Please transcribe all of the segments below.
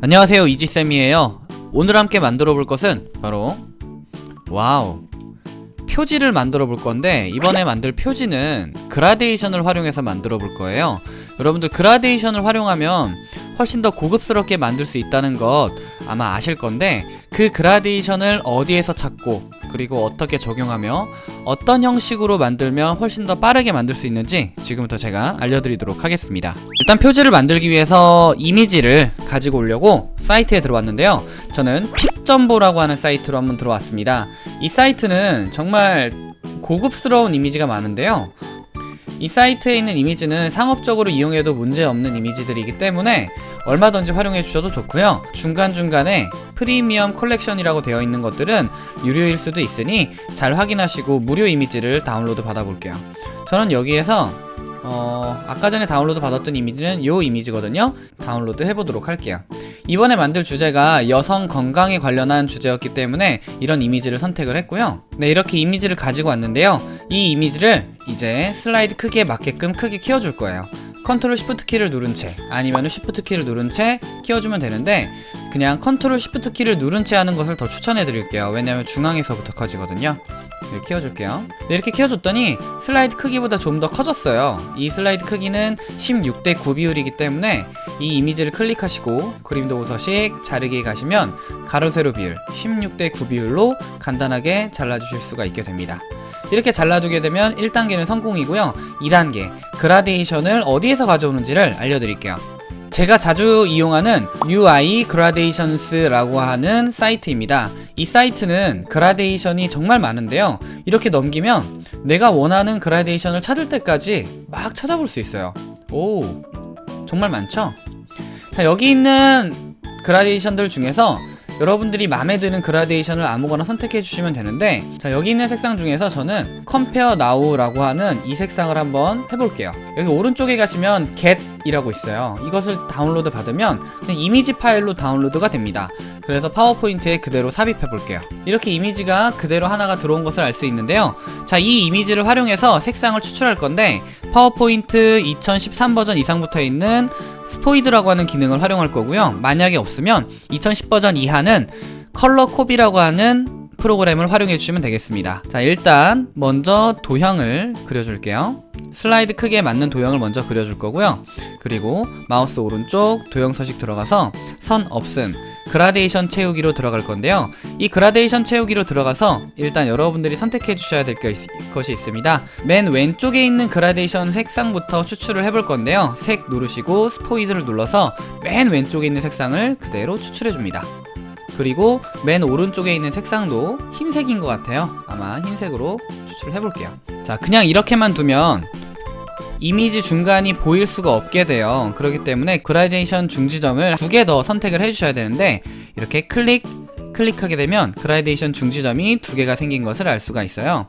안녕하세요 이지쌤이에요. 오늘 함께 만들어 볼 것은 바로 wow. 표지를 만들어 볼 건데 이번에 만들 표지는 그라데이션을 활용해서 만들어 볼 거예요. 여러분들 그라데이션을 활용하면 훨씬 더 고급스럽게 만들 수 있다는 것 아마 아실 건데 그 그라데이션을 어디에서 찾고 그리고 어떻게 적용하며 어떤 형식으로 만들면 훨씬 더 빠르게 만들 수 있는지 지금부터 제가 알려드리도록 하겠습니다. 일단 표지를 만들기 위해서 이미지를 가지고 오려고 사이트에 들어왔는데요. 저는 Picjumbo라고 하는 사이트로 한번 들어왔습니다. 이 사이트는 정말 고급스러운 이미지가 많은데요. 이 사이트에 있는 이미지는 상업적으로 이용해도 문제없는 이미지들이기 때문에 얼마든지 활용해 주셔도 좋고요. 중간중간에 프리미엄 컬렉션이라고 되어 있는 것들은 유료일 수도 있으니 잘 확인하시고 무료 이미지를 다운로드 받아볼게요. 저는 여기에서 어, 아까 전에 다운로드 받았던 이미지는 이 이미지거든요. 다운로드 해보도록 할게요. 이번에 만들 주제가 여성 건강에 관련한 주제였기 때문에 이런 이미지를 선택을 했고요. 네 이렇게 이미지를 가지고 왔는데요. 이 이미지를 이제 슬라이드 크기에 맞게끔 크게 키워줄 거예요. 컨트롤 쉬프트 키를 누른 채 아니면 쉬프트 키를 누른 채 키워주면 되는데 그냥 컨트롤 쉬프트 키를 누른 채 하는 것을 더 추천해 드릴게요. 왜냐면 중앙에서부터 커지거든요. 네, 키워줄게요. 네, 이렇게 키워줬더니 슬라이드 크기보다 좀 더 커졌어요. 이 슬라이드 크기는 16대 9 비율이기 때문에 이 이미지를 클릭하시고 그림도 우서식 자르기 가시면 가로 세로 비율 16대 9 비율로 간단하게 잘라주실 수가 있게 됩니다. 이렇게 잘라두게 되면 1단계는 성공이고요. 2단계 그라데이션을 어디에서 가져오는지를 알려드릴게요 제가 자주 이용하는 UI Gradations라고 하는 사이트입니다. 이 사이트는 그라데이션이 정말 많은데요. 이렇게 넘기면 내가 원하는 그라데이션을 찾을 때까지 막 찾아볼 수 있어요. 오 정말 많죠? 자 여기 있는 그라데이션들 중에서 여러분들이 마음에 드는 그라데이션을 아무거나 선택해 주시면 되는데 자 여기 있는 색상 중에서 저는 Compare Now라고 하는 이 색상을 한번 해볼게요. 여기 오른쪽에 가시면 Get 이라고 있어요. 이것을 다운로드 받으면 이미지 파일로 다운로드가 됩니다. 그래서 파워포인트에 그대로 삽입해 볼게요. 이렇게 이미지가 그대로 하나가 들어온 것을 알 수 있는데요. 자 이 이미지를 활용해서 색상을 추출할 건데 파워포인트 2013 버전 이상부터 있는 스포이드라고 하는 기능을 활용할 거고요. 만약에 없으면 2010 버전 이하는 Color Cop이라고 하는 프로그램을 활용해 주시면 되겠습니다. 자 일단 먼저 도형을 그려줄게요. 슬라이드 크기에 맞는 도형을 먼저 그려줄 거고요. 그리고 마우스 오른쪽 도형 서식 들어가서 선 없음 그라데이션 채우기로 들어갈 건데요. 이 그라데이션 채우기로 들어가서 일단 여러분들이 선택해 주셔야 될 것이 있습니다. 맨 왼쪽에 있는 그라데이션 색상부터 추출을 해볼 건데요. 색 누르시고 스포이드를 눌러서 맨 왼쪽에 있는 색상을 그대로 추출해 줍니다. 그리고 맨 오른쪽에 있는 색상도 흰색인 것 같아요. 아마 흰색으로 추출해 볼게요. 자 그냥 이렇게만 두면 이미지 중간이 보일 수가 없게 돼요. 그렇기 때문에 그라데이션 중지점을 두 개 더 선택을 해주셔야 되는데 이렇게 클릭 클릭하게 되면 그라데이션 중지점이 두 개가 생긴 것을 알 수가 있어요.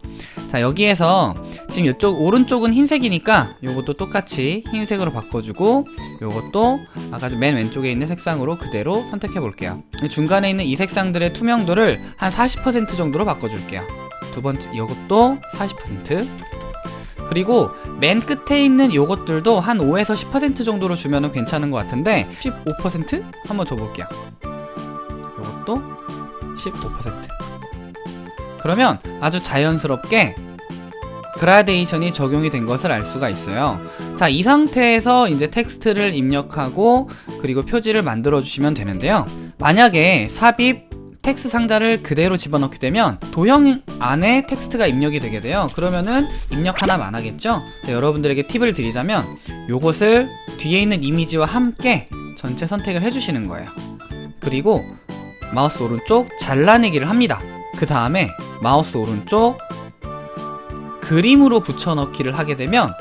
자 여기에서 지금 이쪽 오른쪽은 흰색이니까 요것도 똑같이 흰색으로 바꿔주고 요것도 아까 맨 왼쪽에 있는 색상으로 그대로 선택해 볼게요. 중간에 있는 이 색상들의 투명도를 한 40% 정도로 바꿔줄게요. 두 번째 요것도 40% 그리고 맨 끝에 있는 요것들도 한 5에서 10% 정도로 주면 괜찮은 것 같은데 15% 한번 줘볼게요. 요것도 15% 그러면 아주 자연스럽게 그라데이션이 적용이 된 것을 알 수가 있어요. 자 이 상태에서 이제 텍스트를 입력하고 그리고 표지를 만들어 주시면 되는데요. 만약에 삽입 텍스트 상자를 그대로 집어넣게 되면 도형 안에 텍스트가 입력이 되게 돼요. 그러면은 입력하나 마나 하겠죠? 자, 여러분들에게 팁을 드리자면 요것을 뒤에 있는 이미지와 함께 전체 선택을 해주시는 거예요. 그리고 마우스 오른쪽 잘라내기를 합니다. 그 다음에 마우스 오른쪽 그림으로 붙여넣기를 하게 되면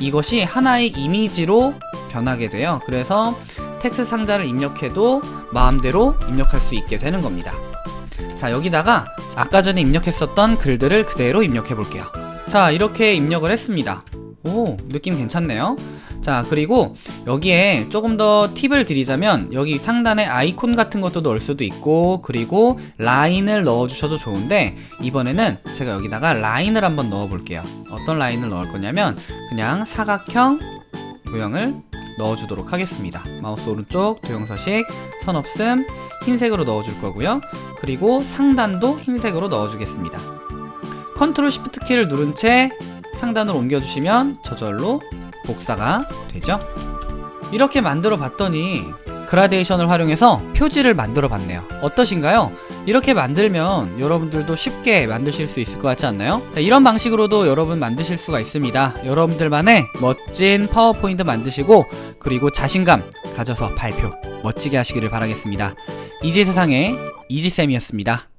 이것이 하나의 이미지로 변하게 돼요. 그래서 텍스트 상자를 입력해도 마음대로 입력할 수 있게 되는 겁니다. 자 여기다가 아까 전에 입력했었던 글들을 그대로 입력해 볼게요. 자 이렇게 입력을 했습니다. 오 느낌 괜찮네요. 자 그리고 여기에 조금 더 팁을 드리자면 여기 상단에 아이콘 같은 것도 넣을 수도 있고 그리고 라인을 넣어 주셔도 좋은데 이번에는 제가 여기다가 라인을 한번 넣어 볼게요. 어떤 라인을 넣을 거냐면 그냥 사각형 모양을 넣어주도록 하겠습니다. 마우스 오른쪽 도형서식 선 없음 흰색으로 넣어줄 거고요. 그리고 상단도 흰색으로 넣어주겠습니다. 컨트롤 시프트 키를 누른 채 상단으로 옮겨주시면 저절로 복사가 되죠. 이렇게 만들어 봤더니 그라데이션을 활용해서 표지를 만들어 봤네요. 어떠신가요? 이렇게 만들면 여러분들도 쉽게 만드실 수 있을 것 같지 않나요? 자, 이런 방식으로도 여러분 만드실 수가 있습니다. 여러분들만의 멋진 파워포인트 만드시고 그리고 자신감 가져서 발표 멋지게 하시기를 바라겠습니다. 이지 세상의 이지쌤이었습니다.